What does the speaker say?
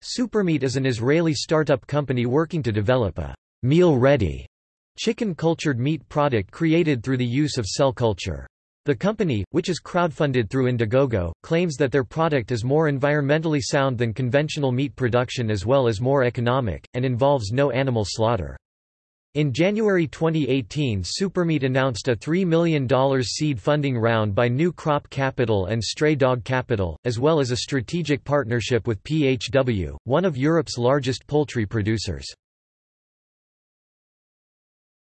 Supermeat is an Israeli startup company working to develop a meal-ready chicken cultured meat product created through the use of cell culture. The company, which is crowdfunded through Indiegogo, claims that their product is more environmentally sound than conventional meat production as well as more economic, and involves no animal slaughter. In January 2018 Supermeat announced a $3 million seed funding round by New Crop Capital and Stray Dog Capital, as well as a strategic partnership with PHW, one of Europe's largest poultry producers.